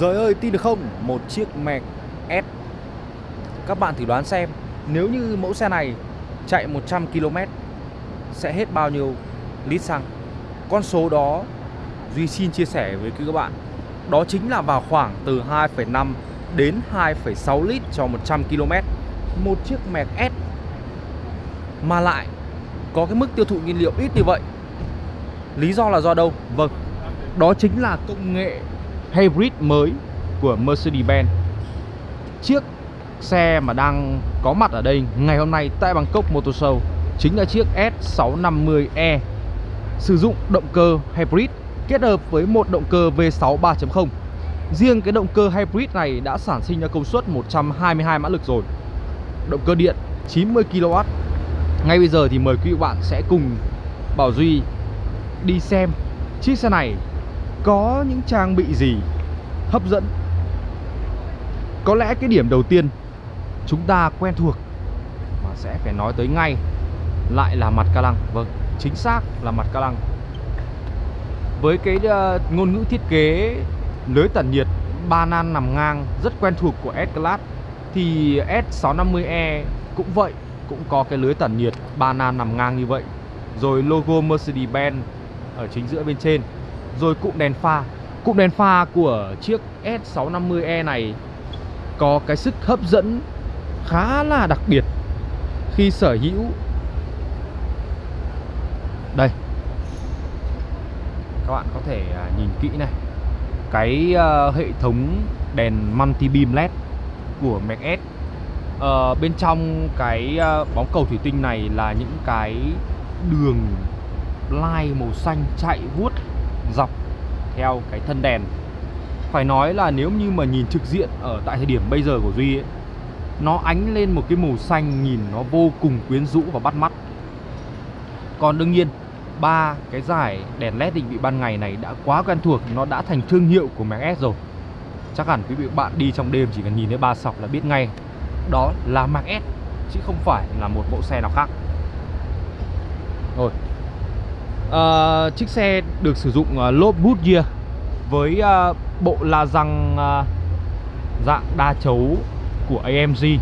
Rồi ơi tin được không? Một chiếc Mac S. Các bạn thử đoán xem Nếu như mẫu xe này chạy 100 km Sẽ hết bao nhiêu lít xăng? Con số đó Duy xin chia sẻ với các bạn. Đó chính là vào khoảng từ 2,5 đến 2,6 lít cho 100 km Một chiếc Mac S Mà lại có cái mức tiêu thụ nhiên liệu ít như vậy. Lý do là do đâu? Vâng Đó chính là công nghệ hybrid mới của Mercedes-Benz. Chiếc xe mà đang có mặt ở đây ngày hôm nay tại Bangkok Motor Show Chính là chiếc S650e Sử dụng động cơ hybrid kết hợp với một động cơ V6 3.0 Riêng cái động cơ hybrid này đã sản sinh ra công suất 122 mã lực rồi. Động cơ điện 90 kW Ngay bây giờ thì mời quý bạn sẽ cùng Bảo Duy đi xem chiếc xe này có những trang bị gì hấp dẫn. Có lẽ cái điểm đầu tiên chúng ta quen thuộc mà sẽ phải nói tới ngay lại là mặt ca lăng. Vâng, chính xác là mặt ca lăng. Với cái uh, ngôn ngữ thiết kế lưới tản nhiệt ba nan nằm ngang rất quen thuộc của S-Class thì S650e cũng vậy cũng có cái lưới tản nhiệt ba nan nằm ngang như vậy. Rồi logo Mercedes-Benz ở chính giữa bên trên. Rồi cụm đèn pha cụm đèn pha của chiếc S650e này có cái sức hấp dẫn khá là đặc biệt khi sở hữu. Đây. Các bạn có thể à, nhìn kỹ này. Cái uh, hệ thống đèn multi beam led của Mac S. Uh, bên trong cái uh, bóng cầu thủy tinh này là những cái đường line màu xanh chạy vuốt dọc theo cái thân đèn. Phải nói là nếu như mà nhìn trực diện ở tại thời điểm bây giờ của Duy ấy, nó ánh lên một cái màu xanh nhìn nó vô cùng quyến rũ và bắt mắt. Còn đương nhiên ba cái giải đèn led định vị ban ngày này đã quá quen thuộc nó đã thành thương hiệu của Mac S rồi. Chắc hẳn quý vị bạn đi trong đêm chỉ cần nhìn thấy ba sọc là biết ngay đó là Mac S chứ không phải là một mẫu xe nào khác. Rồi. À, chiếc xe được sử dụng uh, lốp Goodyear với uh, bộ la răng uh, dạng đa chấu của AMG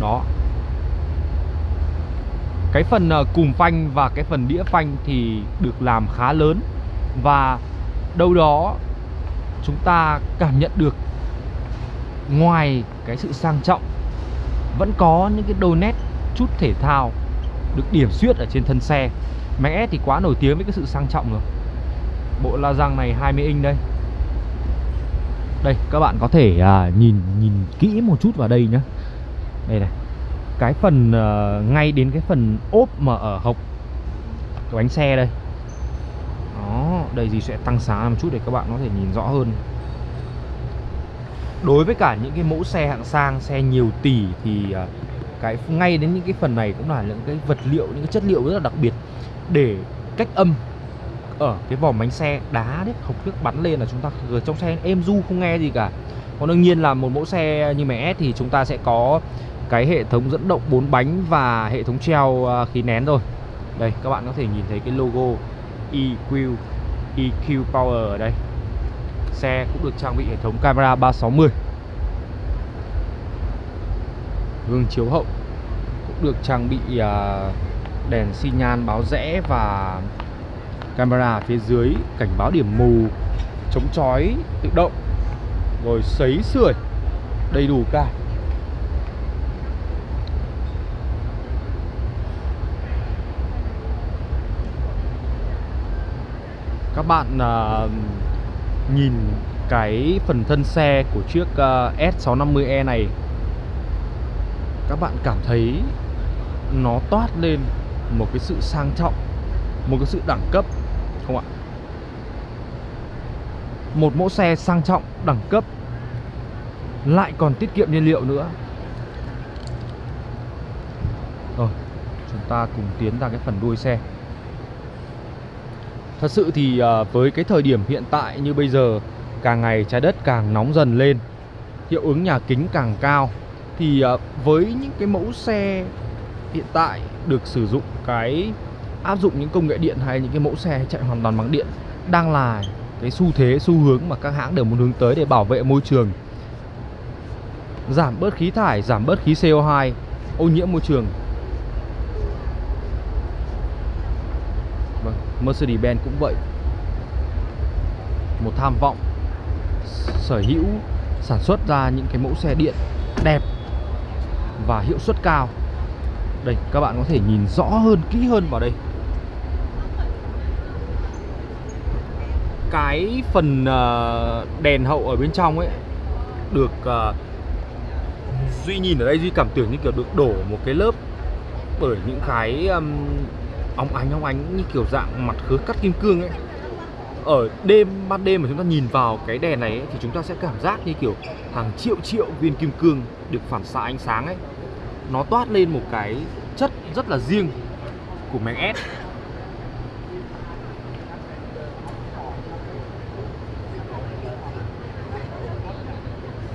đó. Cái phần uh, cùm phanh và cái phần đĩa phanh thì được làm khá lớn và đâu đó chúng ta cảm nhận được ngoài cái sự sang trọng vẫn có những cái đôi nét chút thể thao được điểm xuyết ở trên thân xe. Mercedes S thì quá nổi tiếng với cái sự sang trọng rồi. Bộ la răng này 20 inch đây. Đây các bạn có thể à, nhìn nhìn kỹ một chút vào đây nhá. Đây này Cái phần à, ngay đến cái phần ốp mà ở hộc của bánh xe đây. Đó, đây gì sẽ tăng sáng một chút để các bạn có thể nhìn rõ hơn. Đối với cả những cái mẫu xe hạng sang, xe nhiều tỷ thì à, cái ngay đến những cái phần này cũng là những cái vật liệu, những cái chất liệu rất là đặc biệt. Để cách âm ở cái vỏ bánh xe đá đấy, hộp nước bắn lên là chúng ta ở trong xe êm du không nghe gì cả. Còn đương nhiên là một mẫu xe như mẹ S thì chúng ta sẽ có cái hệ thống dẫn động 4 bánh và hệ thống treo à, khí nén rồi đây, các bạn có thể nhìn thấy cái logo EQ EQ Power ở đây. Xe cũng được trang bị hệ thống camera 360 gương chiếu hậu cũng được trang bị à, đèn xi nhan báo rẽ và camera phía dưới cảnh báo điểm mù chống chói tự động rồi sấy sưởi đầy đủ cả. Các bạn uh, nhìn cái phần thân xe của chiếc à, uh, S650e này các bạn cảm thấy nó toát lên một cái sự sang trọng một cái sự đẳng cấp không ạ? Một mẫu xe sang trọng, đẳng cấp, lại còn tiết kiệm nhiên liệu nữa. Rồi, chúng ta cùng tiến ra cái phần đuôi xe. Thật sự thì à, với cái thời điểm hiện tại như bây giờ, càng ngày trái đất càng nóng dần lên, hiệu ứng nhà kính càng cao, thì à, với những cái mẫu xe hiện tại được sử dụng cái áp dụng những công nghệ điện hay những cái mẫu xe chạy hoàn toàn bằng điện đang là cái xu thế, xu hướng mà các hãng đều muốn hướng tới để bảo vệ môi trường. Giảm bớt khí thải, giảm bớt khí CO2 ô nhiễm môi trường. Vâng Mercedes-Benz cũng vậy. Một tham vọng. Sở hữu, sản xuất ra những cái mẫu xe điện đẹp và hiệu suất cao. Đây, các bạn có thể nhìn rõ hơn, kỹ hơn vào đây. Cái phần ờ, đèn hậu ở bên trong ấy được ờ, duy nhìn ở đây duy cảm tưởng như kiểu được đổ một cái lớp bởi những cái um, óng ánh óng ánh như kiểu dạng mặt khứa cắt kim cương ấy. Ở đêm ban đêm mà chúng ta nhìn vào cái đèn này ấy, thì chúng ta sẽ cảm giác như kiểu hàng triệu triệu viên kim cương được phản xạ ánh sáng ấy. Nó toát lên một cái chất rất là riêng của Mac S.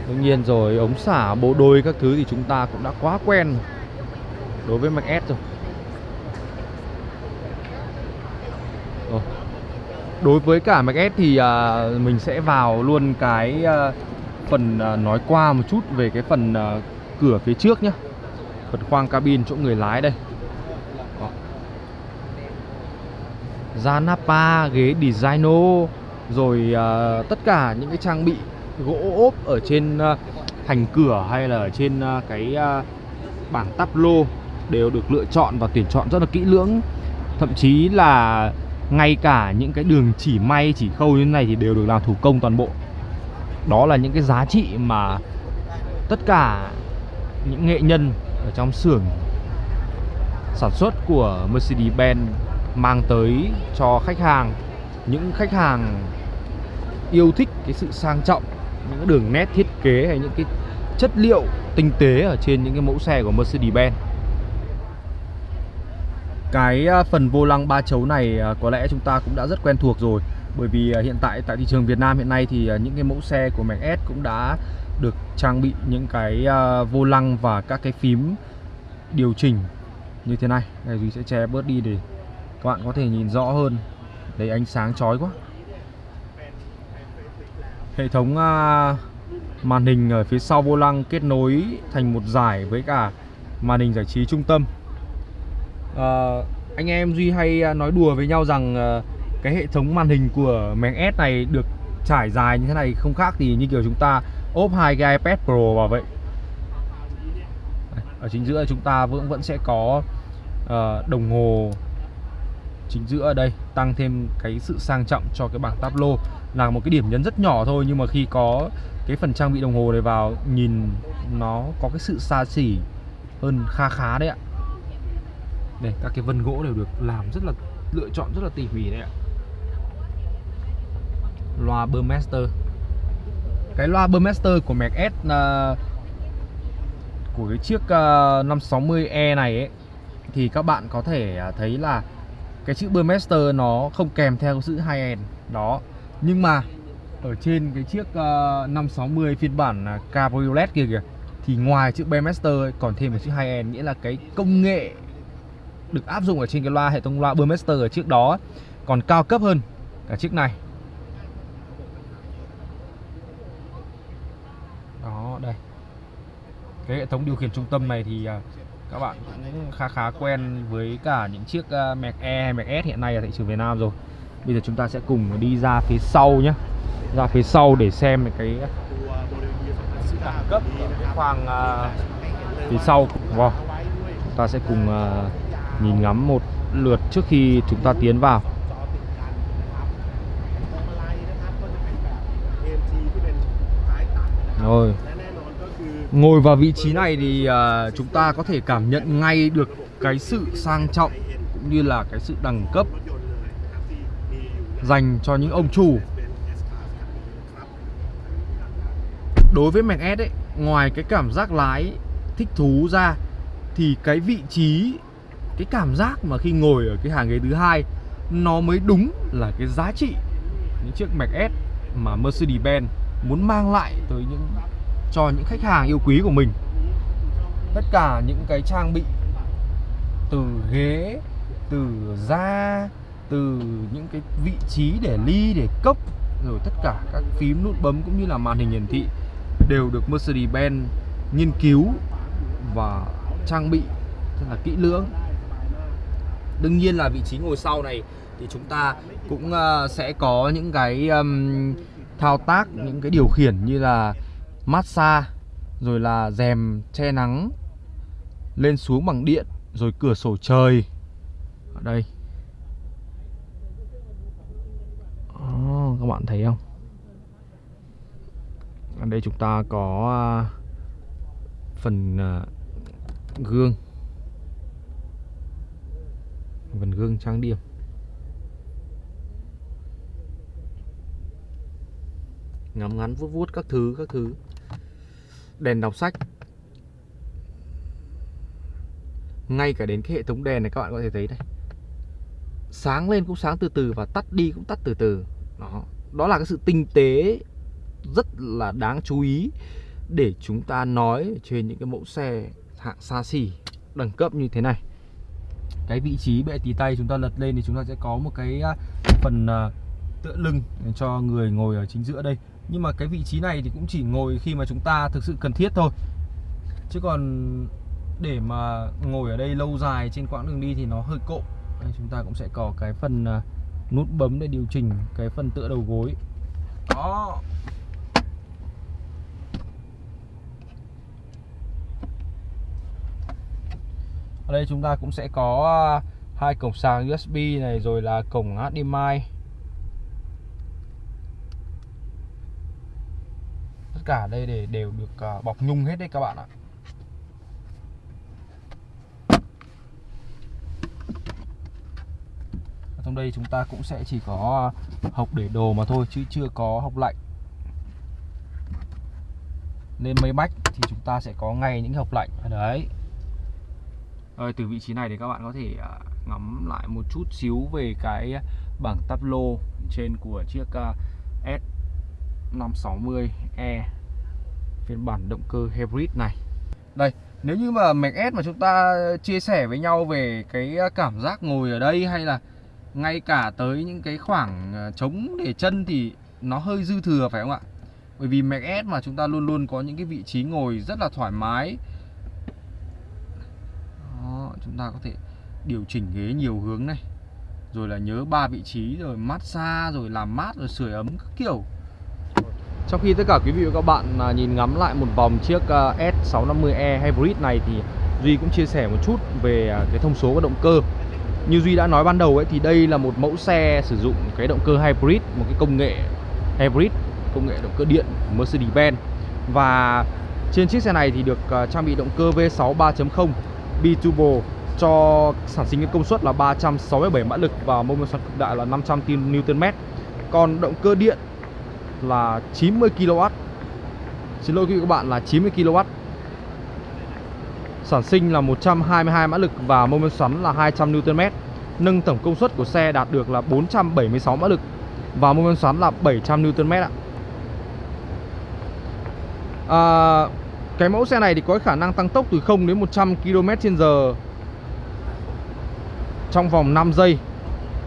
Đương nhiên rồi ống xả bộ đôi các thứ thì chúng ta cũng đã quá quen đối với Mac S rồi. rồi. Đối với cả Mac S thì à, mình sẽ vào luôn cái à, phần à, nói qua một chút về cái phần à, cửa phía trước nhé. Phần khoang cabin chỗ người lái đây. Đó. Da Napa, ghế Designo rồi à, tất cả những cái trang bị gỗ ốp ở trên à, thành cửa hay là ở trên à, cái à, bảng tắp lô đều được lựa chọn và tuyển chọn rất là kỹ lưỡng. Thậm chí là ngay cả những cái đường chỉ may, chỉ khâu như thế này thì đều được làm thủ công toàn bộ. Đó là những cái giá trị mà tất cả những nghệ nhân ở trong xưởng sản xuất của Mercedes-Benz mang tới cho khách hàng. Những khách hàng yêu thích cái sự sang trọng những đường nét thiết kế hay những cái chất liệu tinh tế ở trên những cái mẫu xe của Mercedes-Benz. Cái à, phần vô lăng ba chấu này à, có lẽ chúng ta cũng đã rất quen thuộc rồi. Bởi vì à, hiện tại tại thị trường Việt Nam hiện nay thì những cái mẫu xe của Mac S cũng đã được trang bị những cái vô lăng và các cái phím điều chỉnh như thế này. Đây Duy sẽ che bớt đi để các bạn có thể nhìn rõ hơn. Đấy, ánh sáng chói quá. Hệ thống à, màn hình ở phía sau vô lăng kết nối thành một giải với cả màn hình giải trí trung tâm. À, Anh em Duy hay à, nói đùa với nhau rằng à, cái hệ thống màn hình của Mac S này được trải dài như thế này không khác thì như kiểu chúng ta ốp hai cái iPad Pro vào vậy. Ở chính giữa chúng ta vẫn vẫn sẽ có uh, đồng hồ chính giữa ở đây tăng thêm cái sự sang trọng cho cái bảng táp lô là một cái điểm nhấn rất nhỏ thôi nhưng mà khi có cái phần trang bị đồng hồ này vào nhìn nó có cái sự xa xỉ hơn kha khá đấy ạ. Đây các cái vân gỗ đều được làm rất là lựa chọn rất là tỉ mỉ đấy ạ. Loa Burmester. Cái loa Burmester của Mac S uh, của cái chiếc à, uh, 560e này ấy thì các bạn có thể à, thấy là cái chữ Burmester nó không kèm theo chữ high end đó. Nhưng mà ở trên cái chiếc ờ, uh, 560 phiên bản uh, Cabriolet kia kìa thì ngoài chữ Burmester còn thêm một chữ high end nghĩa là cái công nghệ được áp dụng ở trên cái loa hệ thống loa Burmester ở trước đó còn cao cấp hơn cả chiếc này. Đó đây. Cái hệ thống điều khiển trung tâm này thì uh, các bạn cũng khá khá quen với cả những chiếc ờ, Mac E hay Mac S hiện nay ở thị trường Việt Nam rồi. Bây giờ chúng ta sẽ cùng đi ra phía sau nhé Ra phía sau để xem cái đẳng cấp ở cái khoang uh, phía sau. Wow. Chúng ta sẽ cùng uh, nhìn ngắm một lượt trước khi chúng ta tiến vào. Rồi. Ngồi vào vị trí này thì uh, chúng ta có thể cảm nhận ngay được cái sự sang trọng cũng như là cái sự đẳng cấp dành cho những ông chủ. Đối với Mac S ấy, ngoài cái cảm giác lái thích thú ra thì cái vị trí cái cảm giác mà khi ngồi ở cái hàng ghế thứ hai nó mới đúng là cái giá trị những chiếc Mac S mà Mercedes-Benz muốn mang lại tới những cho những khách hàng yêu quý của mình. Tất cả những cái trang bị từ ghế từ da từ những cái vị trí để ly để cốc rồi tất cả các phím nút bấm cũng như là màn hình hiển thị đều được Mercedes-Benz nghiên cứu và trang bị rất là kỹ lưỡng. Đương nhiên là vị trí ngồi sau này thì chúng ta cũng ờ, sẽ có những cái um, thao tác những cái điều khiển như là massage rồi là rèm che nắng lên xuống bằng điện rồi cửa sổ trời. Ở đây. Oh, các bạn thấy không? Ở đây chúng ta có à, phần à, gương. Phần gương trang điểm. Ngắm ngắn vuốt vuốt các thứ các thứ đèn đọc sách. Ngay cả đến cái hệ thống đèn này các bạn có thể thấy đây sáng lên cũng sáng từ từ và tắt đi cũng tắt từ từ. Đó. Đó là cái sự tinh tế rất là đáng chú ý để chúng ta nói trên những cái mẫu xe hạng xa xỉ đẳng cấp như thế này. Cái vị trí bệ tì tay chúng ta lật lên thì chúng ta sẽ có một cái à, phần à, tựa lưng cho người ngồi ở chính giữa đây nhưng mà cái vị trí này thì cũng chỉ ngồi khi mà chúng ta thực sự cần thiết thôi. Chứ còn để mà ngồi ở đây lâu dài trên quãng đường đi thì nó hơi cộ đây, chúng ta cũng sẽ có cái phần à, nút bấm để điều chỉnh cái phần tựa đầu gối. Đó. Ở đây chúng ta cũng sẽ có à, hai cổng sạc USB này rồi là cổng HDMI tất cả đây để, đều được ờ, bọc nhung hết đấy các bạn ạ. Ở trong đây chúng ta cũng sẽ chỉ có ờ, hộc để đồ mà thôi chứ chưa có hộc lạnh. Nên mấy bách thì chúng ta sẽ có ngay những hộc lạnh. Ở đấy. Rồi, từ vị trí này thì các bạn có thể ờ, ngắm lại một chút xíu về cái bảng táp lô trên của chiếc 560E phiên bản động cơ hybrid này. Đây, nếu như mà Mac S mà chúng ta chia sẻ với nhau về cái cảm giác ngồi ở đây hay là ngay cả tới những cái khoảng ờ, trống để chân thì nó hơi dư thừa phải không ạ? Bởi vì Mac S mà chúng ta luôn luôn có những cái vị trí ngồi rất là thoải mái chúng ta có thể điều chỉnh ghế nhiều hướng này rồi là nhớ ba vị trí rồi massage rồi làm mát rồi sưởi ấm các kiểu trong khi tất cả quý vị và các bạn à, nhìn ngắm lại một vòng chiếc à, S650e Hybrid này thì Duy cũng chia sẻ một chút về à, cái thông số của động cơ như Duy đã nói ban đầu ấy, thì đây là một mẫu xe sử dụng cái động cơ hybrid, một cái công nghệ hybrid, công nghệ động cơ điện của Mercedes-Benz và trên chiếc xe này thì được trang bị động cơ V6 3.0 biturbo, cho sản sinh cái công suất là 367 mã lực và mô men xoắn cực đại là 500 Nm. Còn động cơ điện là 90 kW. Xin lỗi quý vị các bạn là 90 kW. Sản sinh là 122 mã lực và mô men xoắn là 200 Nm. Nâng tổng công suất của xe đạt được là 476 mã lực và mô men xoắn là 700 Nm ạ. À, cái mẫu xe này thì có khả năng tăng tốc từ 0 đến 100 km/h trong vòng 5 giây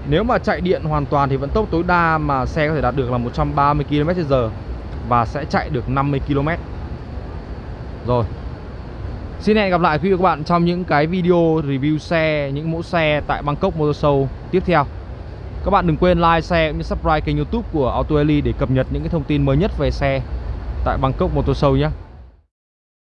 nếu mà chạy điện hoàn toàn thì vận tốc tối đa mà xe có thể đạt được là 130 km/h Và sẽ chạy được 50 km. Rồi. Xin hẹn gặp lại quý vị và các bạn trong những cái video review xe, những mẫu xe tại Bangkok Motor Show tiếp theo. Các bạn đừng quên like, share cũng như subscribe kênh youtube của Auto để cập nhật những cái thông tin mới nhất về xe tại Bangkok Motor Show nhé.